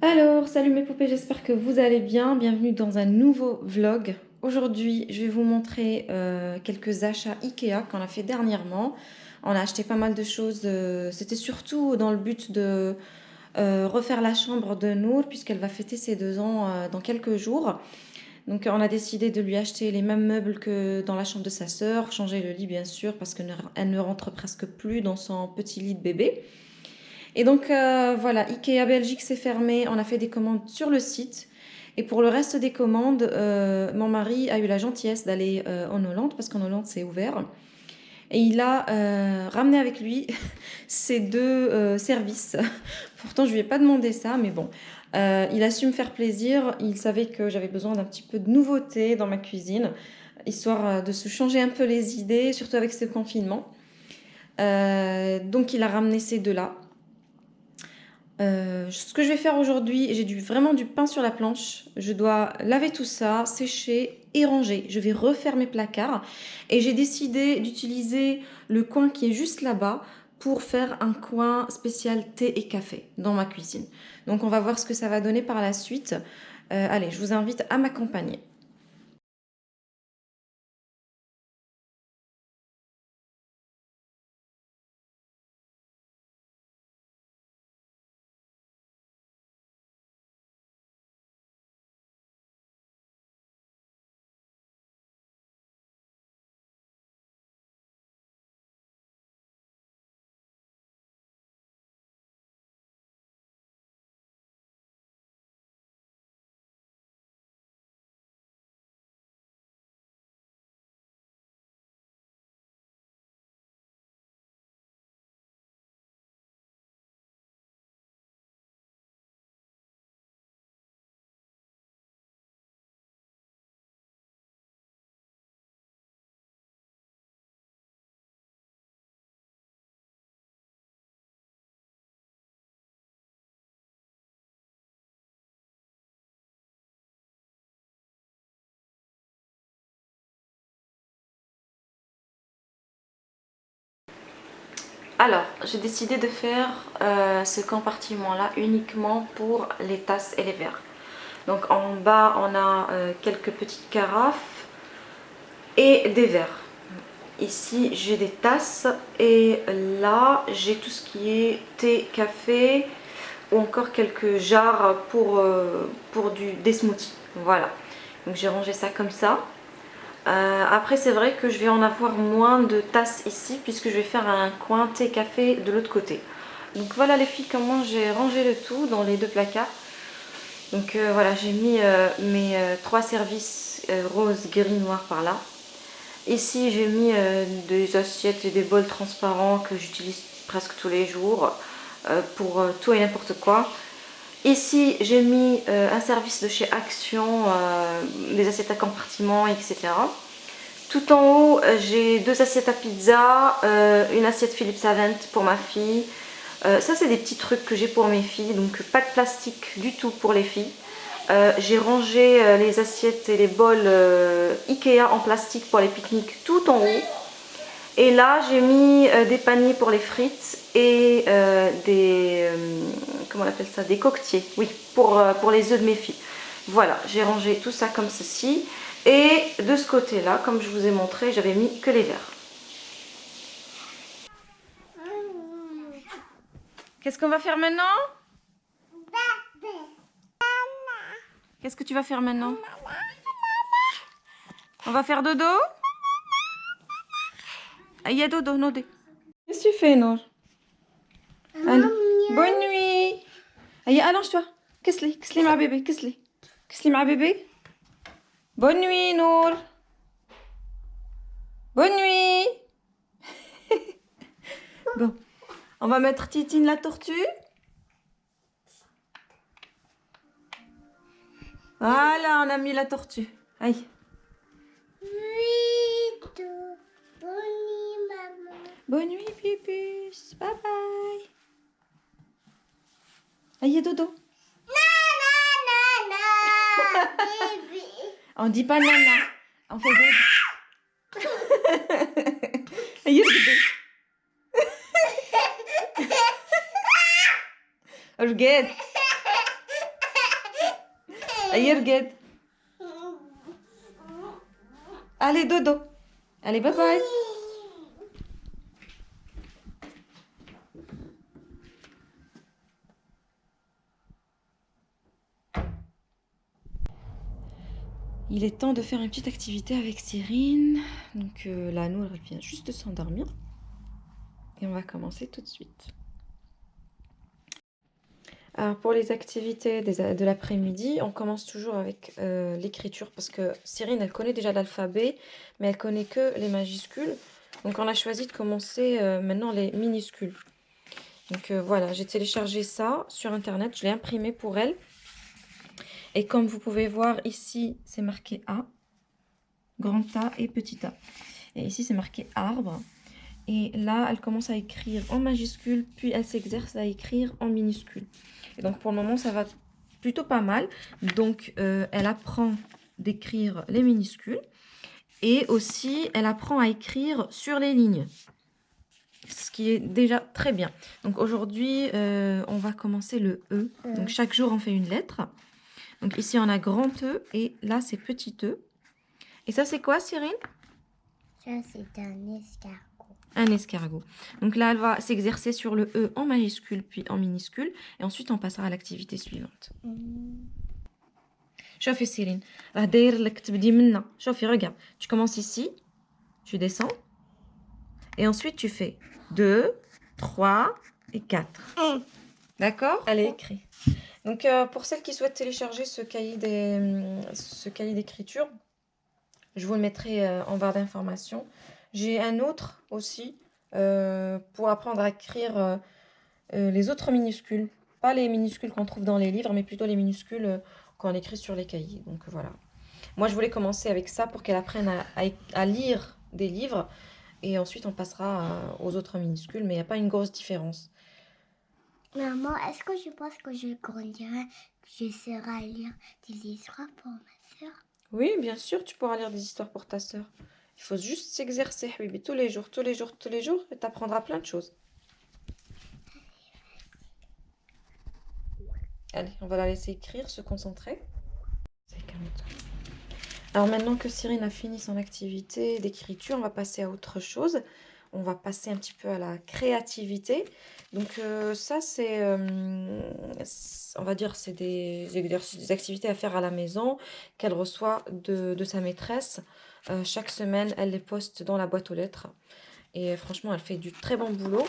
Alors, salut mes poupées, j'espère que vous allez bien. Bienvenue dans un nouveau vlog. Aujourd'hui, je vais vous montrer euh, quelques achats Ikea qu'on a fait dernièrement. On a acheté pas mal de choses. euh, C'était surtout dans le but de euh, refaire la chambre de Nour puisqu'elle va fêter ses deux ans dans quelques jours. Donc on a décidé de lui acheter les mêmes meubles que dans la chambre de sa sœur, changer le lit bien sûr parce qu'elle ne rentre presque plus dans son petit lit de bébé. Et donc euh, voilà, Ikea Belgique s'est fermé, on a fait des commandes sur le site. Et pour le reste des commandes, euh, mon mari a eu la gentillesse d'aller euh, en Hollande, parce qu'en Hollande c'est ouvert. Et il a ramené avec lui ces deux services. Pourtant je lui ai pas demandé ça, mais bon. Il a su me faire plaisir, il savait que j'avais besoin d'un petit peu de nouveauté dans ma cuisine, histoire de se changer un peu les idées, surtout avec ce confinement. Donc il a ramené ces deux-là. Euh, ce que je vais faire aujourd'hui, j'ai vraiment du pain sur la planche. Je dois laver tout ça, sécher et ranger. Je vais refaire mes placards. Et j'ai décidé d'utiliser le coin qui est juste là-bas pour faire un coin spécial thé et café dans ma cuisine. Donc on va voir ce que ça va donner par la suite. Euh, allez, je vous invite à m'accompagner. Alors, j'ai décidé de faire euh, ce compartiment-là uniquement pour les tasses et les verres. Donc en bas, on a euh, quelques petites carafes et des verres. Ici, j'ai des tasses et là, j'ai tout ce qui est thé, café ou encore quelques jarres pour, euh, du, des smoothies. Voilà. Donc j'ai rangé ça comme ça. Euh, après c'est vrai que je vais en avoir moins de tasses ici puisque je vais faire un coin thé café de l'autre côté. Donc voilà les filles comment j'ai rangé le tout dans les deux placards. Donc euh, voilà j'ai mis euh, mes trois services rose, gris, noir par là. Ici j'ai mis des assiettes et des bols transparents que j'utilise presque tous les jours pour tout et n'importe quoi. Ici, j'ai mis euh, un service de chez Action, euh, des assiettes à compartiment, etc. Tout en haut, euh, j'ai deux assiettes à pizza, une assiette Philips Avent pour ma fille. Ça, c'est des petits trucs que j'ai pour mes filles, donc pas de plastique du tout pour les filles. J'ai rangé les assiettes et les bols Ikea en plastique pour les pique-niques tout en haut. Et là, j'ai mis des paniers pour les frites et des, on appelle ça, des coquetiers, oui, pour, euh, pour les œufs de mes filles. Voilà, j'ai rangé tout ça comme ceci. Et de ce côté-là, comme je vous ai montré, j'avais mis que les verres. Qu'est-ce qu'on va faire maintenant? Qu'est-ce que tu vas faire maintenant? On va faire dodo? Ah, Il y a dodo, Nodé. Qu'est-ce que tu fais, Allez. Bonne nuit Allez, allonge-toi. Qu'est-ce que c'est ma bébé Qu'est-ce que c'est ma bébé Bonne nuit, Nour Bonne nuit Bon, on va mettre Titine la tortue. Voilà, on a mis la tortue. Aïe. Bonne nuit, Pipus. Bye bye. Ah, Allez, dodo. Non, non, non, non. On dit pas nana. On fait dodo. Ah, Allez, dodo. Regarde. Allez, regarde. Allez, dodo. Allez, bye bye. Il est temps de faire une petite activité avec Cyrine. Donc euh, là, nous, elle vient juste de s'endormir. Et on va commencer tout de suite. Alors pour les activités de l'après-midi, on commence toujours avec euh, l'écriture parce que Cyrine, elle connaît déjà l'alphabet, mais elle connaît que les majuscules. Donc on a choisi de commencer euh, maintenant les minuscules. Donc euh, voilà, j'ai téléchargé ça sur internet, je l'ai imprimé pour elle. Et comme vous pouvez voir ici, c'est marqué A, grand A et petit a. Et ici, c'est marqué arbre. Et là, elle commence à écrire en majuscule, puis elle s'exerce à écrire en minuscule. Et donc, pour le moment, ça va plutôt pas mal. Donc, euh, elle apprend d'écrire les minuscules. Et aussi, elle apprend à écrire sur les lignes. Ce qui est déjà très bien. Donc, aujourd'hui, euh, on va commencer le E. Donc, chaque jour, on fait une lettre. Donc, ici, on a grand E. Et là, c'est petit E. Et ça, c'est quoi, Cyril Ça, c'est un escargot un escargot. Donc là, elle va s'exercer sur le E en majuscule puis en minuscule. Et ensuite, on passera à l'activité suivante. شوفي سيرين راه داير لك تبدي منا شوفي regarde tu commences ici tu descends et ensuite tu fais 2 3 et 4 d'accord elle est écrit donc euh, pour celles qui souhaitent télécharger ce cahier d'écriture je vous le mettrai euh, en barre d'informations j'ai un autre aussi euh, pour apprendre à écrire les autres minuscules. Pas les minuscules qu'on trouve dans les livres, mais plutôt les minuscules qu'on écrit sur les cahiers. Donc voilà. Moi, je voulais commencer avec ça pour qu'elle apprenne à, lire des livres. Et ensuite, on passera aux autres minuscules. Mais il n'y a pas une grosse différence. Maman, est-ce que je pense que je grandirai, je serai lire des histoires pour ma soeur Oui, bien sûr, tu pourras lire des histoires pour ta soeur. Il faut juste s'exercer, tous les jours, tous les jours, tous les jours, et tu apprendras plein de choses. Allez, on va la laisser écrire, se concentrer. Alors maintenant que Cyrine a fini son activité d'écriture, on va passer à autre chose. On va passer un petit peu à la créativité. Donc euh, ça, c'est, euh, on va dire, c'est des exercices, des activités à faire à la maison qu'elle reçoit de, de sa maîtresse. Euh, chaque semaine, elle les poste dans la boîte aux lettres. Et franchement, elle fait du très bon boulot.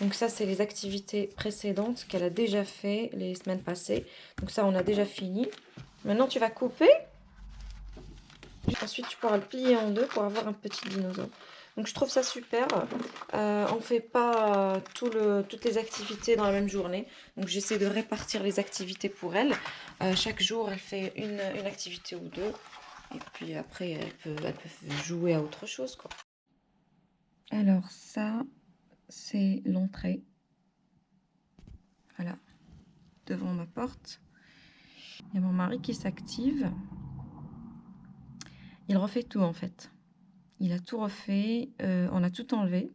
Donc ça, c'est les activités précédentes qu'elle a déjà fait les semaines passées. Donc ça, on a déjà fini. Maintenant, tu vas couper. Ensuite, tu pourras le plier en deux pour avoir un petit dinosaure. Donc je trouve ça super. Euh, on ne fait pas le, toutes les activités dans la même journée. Donc j'essaie de répartir les activités pour elle. Euh, chaque jour, elle fait une, activité ou deux. Et puis après, elle peut, jouer à autre chose. Alors ça, c'est l'entrée. Voilà, devant ma porte. Il y a mon mari qui s'active. Il refait tout en fait. Il a tout refait, euh, on a tout enlevé.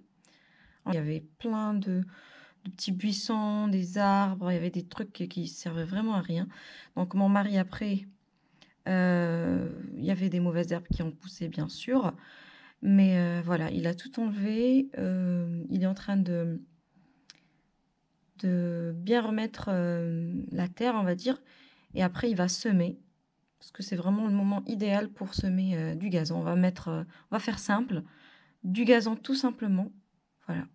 Il y avait plein de, petits buissons, des arbres, il y avait des trucs qui, servaient vraiment à rien. Donc mon mari après euh, il y avait des mauvaises herbes qui ont poussé, bien sûr. Mais euh, voilà, il a tout enlevé. Il est en train de bien remettre la terre, on va dire. Et après, il va semer. Parce que c'est vraiment le moment idéal pour semer du gazon. On va, mettre, on va faire simple. Du gazon tout simplement. Voilà.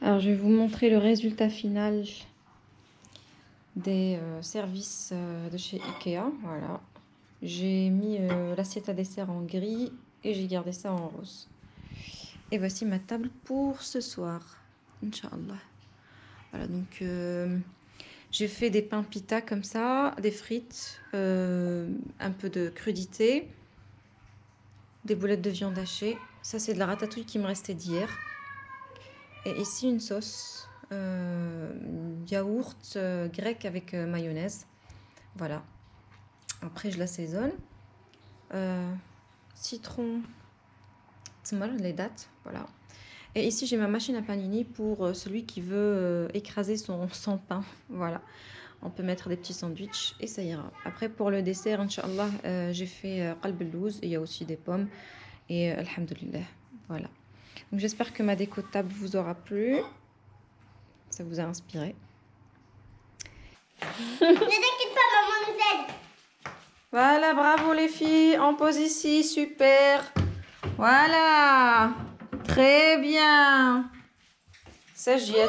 Alors, je vais vous montrer le résultat final des euh, services euh, de chez Ikea. Voilà. J'ai mis euh, l'assiette à dessert en gris et j'ai gardé ça en rose. Et voici ma table pour ce soir. Inch'Allah. Voilà, donc j'ai fait des pains pita comme ça, des frites, un peu de crudité, des boulettes de viande hachée. Ça, c'est de la ratatouille qui me restait d'hier. Et ici, une sauce euh, yaourt euh, grec avec euh, mayonnaise. Voilà. Après, je l'assaisonne. citron, les dates, voilà. Et ici, j'ai ma machine à panini pour euh, celui qui veut euh, écraser son, son pain. Voilà. On peut mettre des petits sandwichs et ça ira. Après, pour le dessert, Inch'Allah, euh, j'ai fait euh, qalb al-louz. Il y a aussi des pommes. Et euh, alhamdulillah. Voilà. Donc, j'espère que ma déco table vous aura plu. Ça vous a inspiré. Ne t'inquiète pas, maman nous aide. Voilà, bravo les filles. On pose ici, super. Voilà. Très bien. Ça, j'y ai.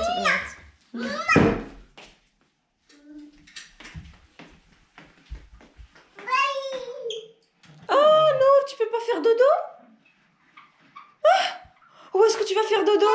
tu peux pas faire dodo? Ah! Où est-ce que tu vas faire dodo?